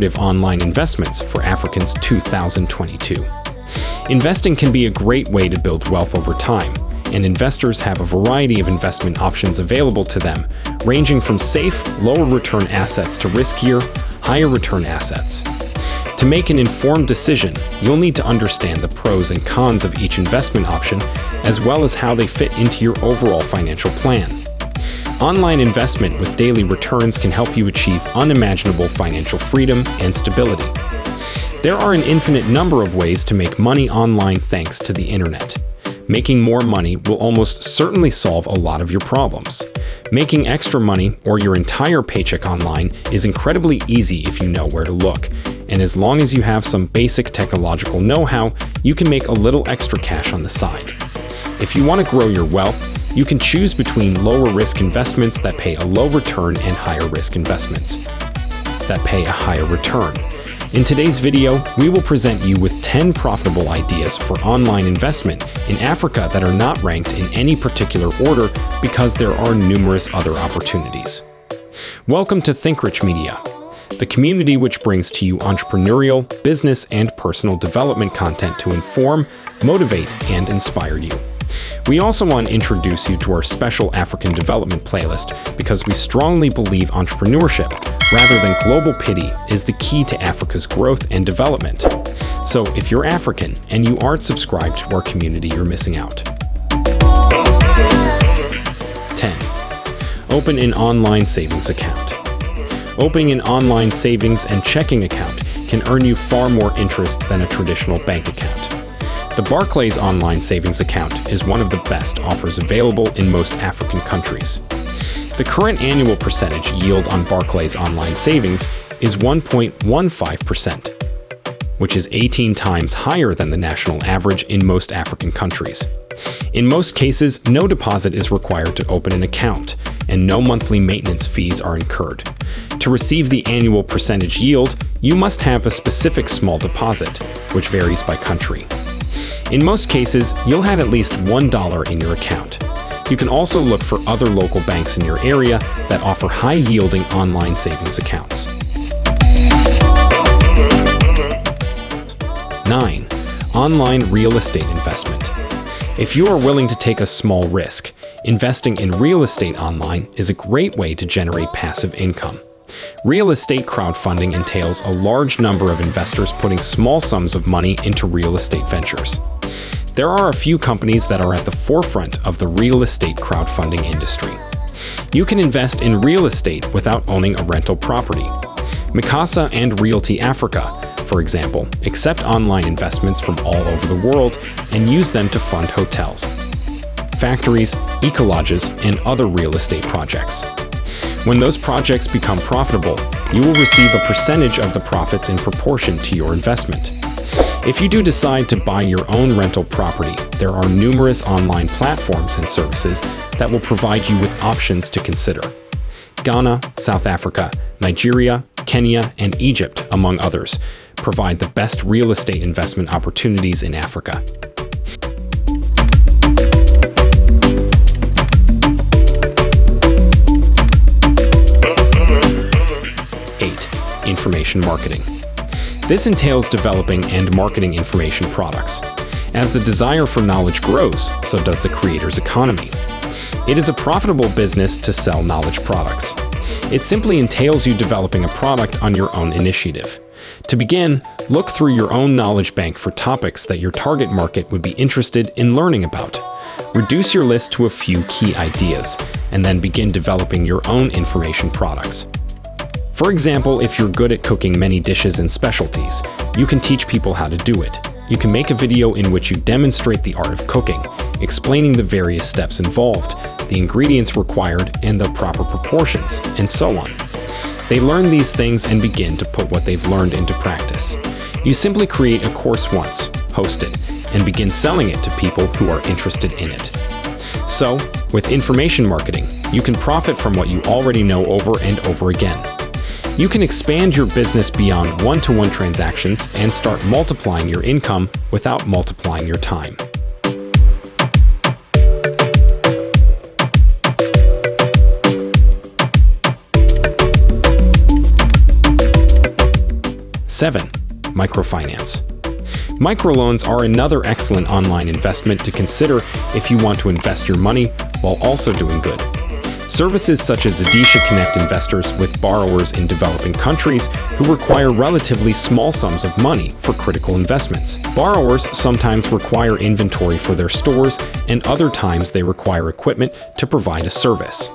10 lucrative online investments for Africans 2022. Investing can be a great way to build wealth over time, and investors have a variety of investment options available to them, ranging from safe, lower return assets to riskier, higher return assets. To make an informed decision, you'll need to understand the pros and cons of each investment option, as well as how they fit into your overall financial plan. Online investment with daily returns can help you achieve unimaginable financial freedom and stability. There are an infinite number of ways to make money online thanks to the internet. Making more money will almost certainly solve a lot of your problems. Making extra money or your entire paycheck online is incredibly easy if you know where to look, and as long as you have some basic technological know-how, you can make a little extra cash on the side. If you want to grow your wealth, you can choose between lower risk investments that pay a low return and higher risk investments that pay a higher return. In today's video, we will present you with 10 profitable ideas for online investment in Africa that are not ranked in any particular order because there are numerous other opportunities. Welcome to ThinkRich Media, the community which brings to you entrepreneurial, business, and personal development content to inform, motivate, and inspire you. We also want to introduce you to our special African development playlist because we strongly believe entrepreneurship, rather than global pity, is the key to Africa's growth and development. So if you're African and you aren't subscribed to our community, you're missing out. 10. Open an online savings account. Opening an online savings and checking account can earn you far more interest than a traditional bank account. The Barclays Online Savings Account is one of the best offers available in most African countries. The current annual percentage yield on Barclays Online Savings is 1.15%, which is 18 times higher than the national average in most African countries. In most cases, no deposit is required to open an account, and no monthly maintenance fees are incurred. To receive the annual percentage yield, you must have a specific small deposit, which varies by country. In most cases, you'll have at least $1 in your account. You can also look for other local banks in your area that offer high-yielding online savings accounts. 9. Online real estate investment. If you are willing to take a small risk, investing in real estate online is a great way to generate passive income. Real estate crowdfunding entails a large number of investors putting small sums of money into real estate ventures. There are a few companies that are at the forefront of the real estate crowdfunding industry. You can invest in real estate without owning a rental property. Mikasa and Realty Africa, for example, accept online investments from all over the world and use them to fund hotels, factories, eco-lodges, and other real estate projects. When those projects become profitable, you will receive a percentage of the profits in proportion to your investment. If you do decide to buy your own rental property, there are numerous online platforms and services that will provide you with options to consider. Ghana, South Africa, Nigeria, Kenya, and Egypt, among others, provide the best real estate investment opportunities in Africa. Eight, information marketing. This entails developing and marketing information products. As the desire for knowledge grows, so does the creator's economy. It is a profitable business to sell knowledge products. It simply entails you developing a product on your own initiative. To begin, look through your own knowledge bank for topics that your target market would be interested in learning about. Reduce your list to a few key ideas, and then begin developing your own information products. For example, if you're good at cooking many dishes and specialties, you can teach people how to do it. You can make a video in which you demonstrate the art of cooking, explaining the various steps involved, the ingredients required, and the proper proportions, and so on. They learn these things and begin to put what they've learned into practice. You simply create a course once, host it, and begin selling it to people who are interested in it. So, with information marketing, you can profit from what you already know over and over again. You can expand your business beyond one-to-one -one transactions and start multiplying your income without multiplying your time. 7. Microfinance. Microloans are another excellent online investment to consider if you want to invest your money while also doing good. Services such as Zidisha connect investors with borrowers in developing countries who require relatively small sums of money for critical investments. Borrowers sometimes require inventory for their stores, and other times they require equipment to provide a service.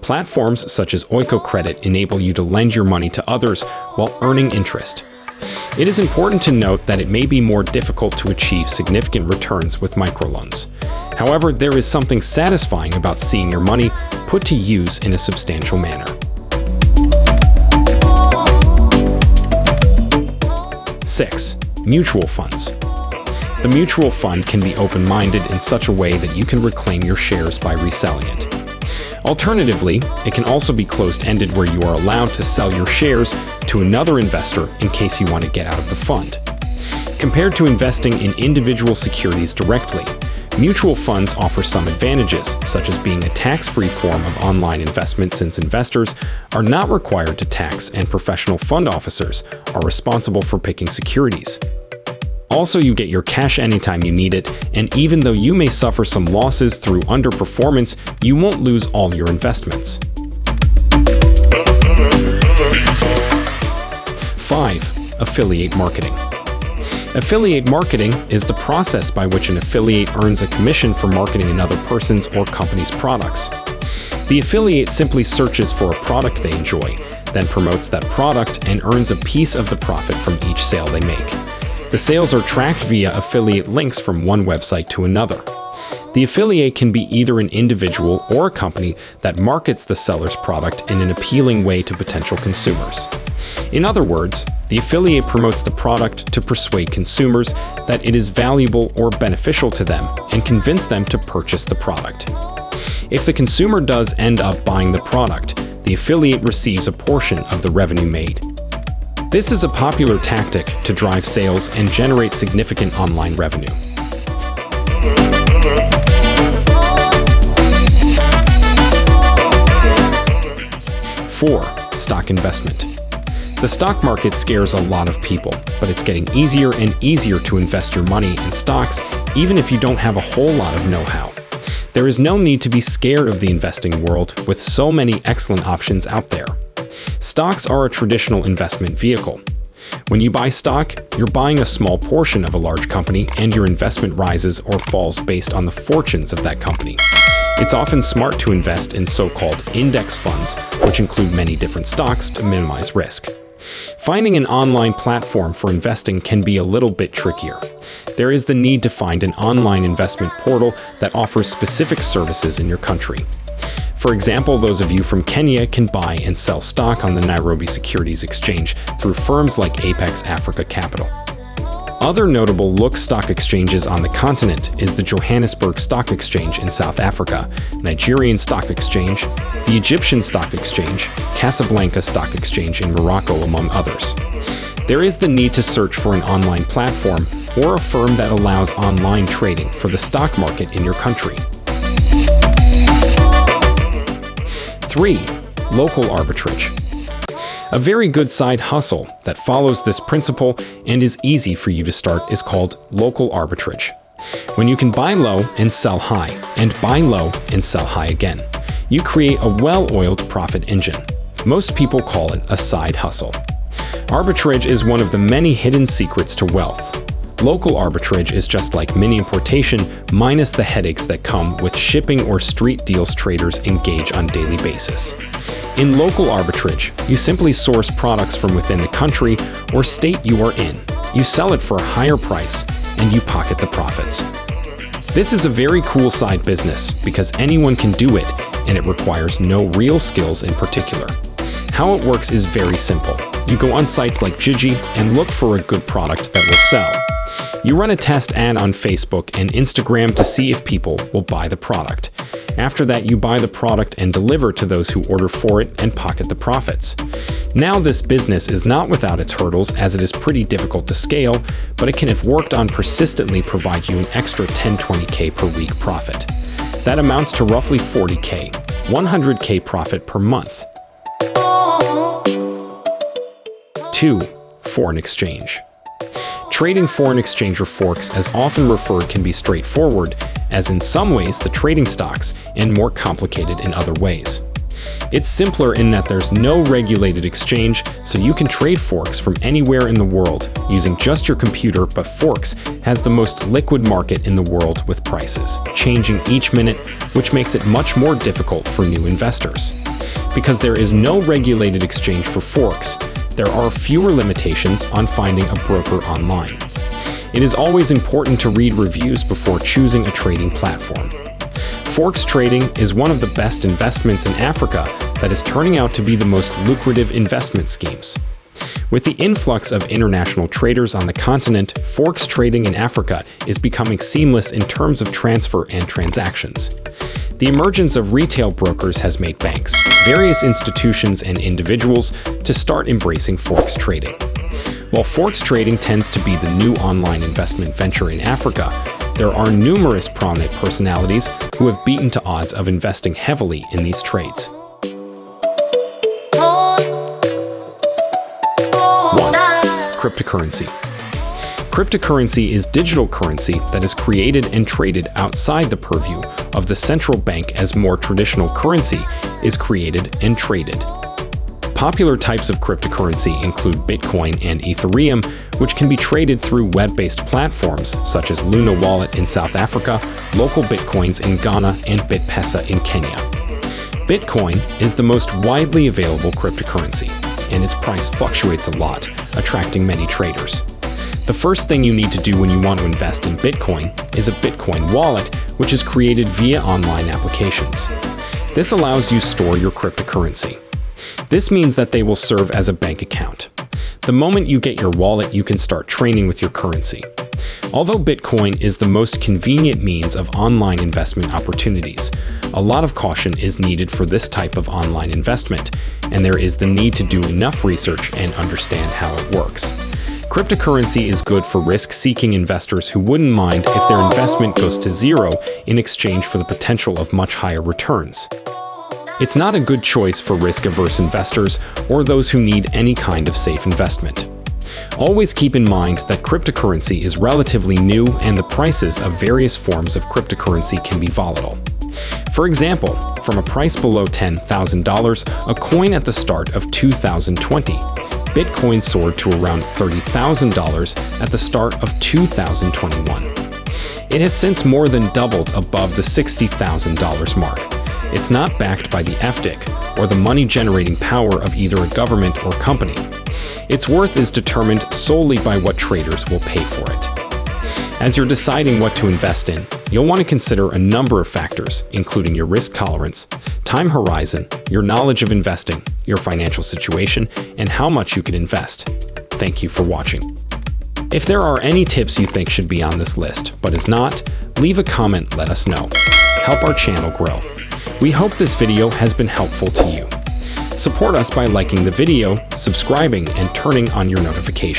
Platforms such as Oikocredit enable you to lend your money to others while earning interest. It is important to note that it may be more difficult to achieve significant returns with microloans. However, there is something satisfying about seeing your money put to use in a substantial manner. Six, mutual funds. The mutual fund can be open-minded in such a way that you can reclaim your shares by reselling it. Alternatively, it can also be closed-ended where you are allowed to sell your shares to another investor in case you want to get out of the fund. Compared to investing in individual securities directly, mutual funds offer some advantages, such as being a tax-free form of online investment since investors are not required to tax and professional fund officers are responsible for picking securities. Also, you get your cash anytime you need it, and even though you may suffer some losses through underperformance, you won't lose all your investments. 5. Affiliate Marketing Affiliate marketing is the process by which an affiliate earns a commission for marketing another person's or company's products. The affiliate simply searches for a product they enjoy, then promotes that product and earns a piece of the profit from each sale they make. The sales are tracked via affiliate links from one website to another. The affiliate can be either an individual or a company that markets the seller's product in an appealing way to potential consumers. In other words, the affiliate promotes the product to persuade consumers that it is valuable or beneficial to them and convince them to purchase the product. If the consumer does end up buying the product, the affiliate receives a portion of the revenue made. This is a popular tactic to drive sales and generate significant online revenue. Four, stock investment. The stock market scares a lot of people, but it's getting easier and easier to invest your money in stocks even if you don't have a whole lot of know-how. There is no need to be scared of the investing world with so many excellent options out there. Stocks are a traditional investment vehicle. When you buy stock, you're buying a small portion of a large company and your investment rises or falls based on the fortunes of that company. It's often smart to invest in so-called index funds, which include many different stocks to minimize risk. Finding an online platform for investing can be a little bit trickier. There is the need to find an online investment portal that offers specific services in your country. For example, those of you from Kenya can buy and sell stock on the Nairobi Securities Exchange through firms like Apex Africa Capital. Other notable look stock exchanges on the continent is the Johannesburg Stock Exchange in South Africa, Nigerian Stock Exchange, the Egyptian Stock Exchange, Casablanca Stock Exchange in Morocco, among others. There is the need to search for an online platform or a firm that allows online trading for the stock market in your country. 3. Local arbitrage. A very good side hustle that follows this principle and is easy for you to start is called local arbitrage. When you can buy low and sell high, and buy low and sell high again, you create a well-oiled profit engine. Most people call it a side hustle. Arbitrage is one of the many hidden secrets to wealth. Local arbitrage is just like mini importation minus the headaches that come with shipping or street deals traders engage on daily basis. In local arbitrage, you simply source products from within the country or state you are in. You sell it for a higher price and you pocket the profits. This is a very cool side business because anyone can do it and it requires no real skills in particular. How it works is very simple. You go on sites like Jiji and look for a good product that will sell. You run a test ad on Facebook and Instagram to see if people will buy the product. After that, you buy the product and deliver to those who order for it and pocket the profits. Now this business is not without its hurdles as it is pretty difficult to scale, but it can if worked on persistently provide you an extra 10-20k per week profit. That amounts to roughly 40k, 100k profit per month. 2 foreign exchange. Trading foreign exchange or forex, as often referred, can be straightforward, as in some ways the trading stocks, and more complicated in other ways. It's simpler in that there's no regulated exchange, so you can trade Forex from anywhere in the world using just your computer, but Forex has the most liquid market in the world with prices, changing each minute, which makes it much more difficult for new investors. Because there is no regulated exchange for Forex, there are fewer limitations on finding a broker online. It is always important to read reviews before choosing a trading platform. Forex trading is one of the best investments in Africa that is turning out to be the most lucrative investment schemes. With the influx of international traders on the continent, Forex trading in Africa is becoming seamless in terms of transfer and transactions. The emergence of retail brokers has made banks, various institutions, and individuals to start embracing Forex trading. While Forex trading tends to be the new online investment venture in Africa, there are numerous prominent personalities who have beaten to odds of investing heavily in these trades. Cryptocurrency Cryptocurrency is digital currency that is created and traded outside the purview of the central bank as more traditional currency is created and traded. Popular types of cryptocurrency include Bitcoin and Ethereum, which can be traded through web-based platforms such as Luno Wallet in South Africa, local Bitcoins in Ghana, and BitPesa in Kenya. Bitcoin is the most widely available cryptocurrency, and its price fluctuates a lot, attracting many traders. The first thing you need to do when you want to invest in Bitcoin is a Bitcoin wallet, which is created via online applications. This allows you to store your cryptocurrency. This means that they will serve as a bank account. The moment you get your wallet, you can start training with your currency. Although Bitcoin is the most convenient means of online investment opportunities, a lot of caution is needed for this type of online investment, and there is the need to do enough research and understand how it works. Cryptocurrency is good for risk-seeking investors who wouldn't mind if their investment goes to zero in exchange for the potential of much higher returns. It's not a good choice for risk-averse investors or those who need any kind of safe investment. Always keep in mind that cryptocurrency is relatively new and the prices of various forms of cryptocurrency can be volatile. For example, from a price below $10,000, a coin at the start of 2020, Bitcoin soared to around $30,000 at the start of 2021. It has since more than doubled above the $60,000 mark. It's not backed by the FDIC or the money-generating power of either a government or company. Its worth is determined solely by what traders will pay for it. As you're deciding what to invest in, you'll want to consider a number of factors, including your risk tolerance, time horizon, your knowledge of investing, your financial situation, and how much you can invest. Thank you for watching. If there are any tips you think should be on this list, but is not, leave a comment let us know. Help our channel grow. We hope this video has been helpful to you. Support us by liking the video, subscribing, and turning on your notifications.